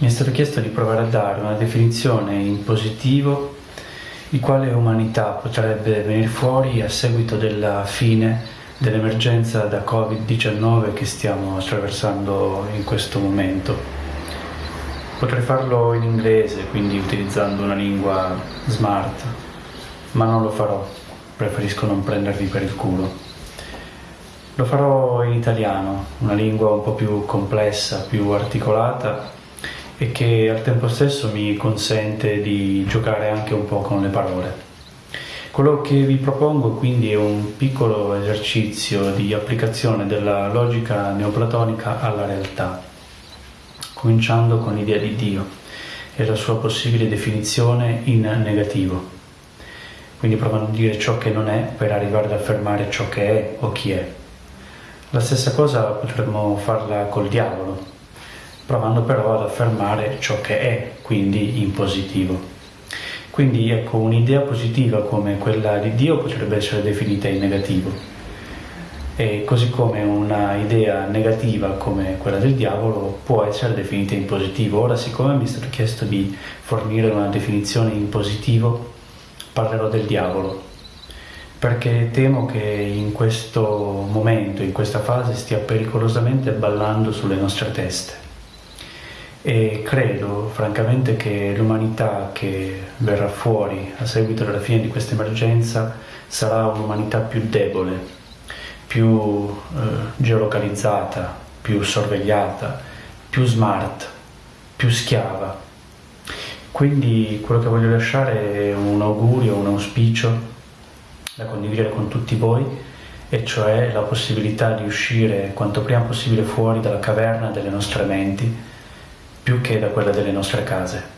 mi è stato chiesto di provare a dare una definizione in positivo di quale umanità potrebbe venire fuori a seguito della fine dell'emergenza da Covid-19 che stiamo attraversando in questo momento. Potrei farlo in inglese, quindi utilizzando una lingua smart, ma non lo farò, preferisco non prendervi per il culo. Lo farò in italiano, una lingua un po' più complessa, più articolata e che al tempo stesso mi consente di giocare anche un po' con le parole. Quello che vi propongo quindi è un piccolo esercizio di applicazione della logica neoplatonica alla realtà, cominciando con l'idea di Dio e la sua possibile definizione in negativo. Quindi provando a dire ciò che non è per arrivare ad affermare ciò che è o chi è. La stessa cosa potremmo farla col diavolo, provando però ad affermare ciò che è, quindi in positivo. Quindi ecco, un'idea positiva come quella di Dio potrebbe essere definita in negativo, e così come una idea negativa come quella del diavolo può essere definita in positivo. Ora, siccome mi è stato chiesto di fornire una definizione in positivo, parlerò del diavolo, perché temo che in questo momento, in questa fase, stia pericolosamente ballando sulle nostre teste e credo francamente che l'umanità che verrà fuori a seguito della fine di questa emergenza sarà un'umanità più debole, più eh, geolocalizzata, più sorvegliata, più smart, più schiava. Quindi quello che voglio lasciare è un augurio, un auspicio da condividere con tutti voi e cioè la possibilità di uscire quanto prima possibile fuori dalla caverna delle nostre menti più che da quella delle nostre case.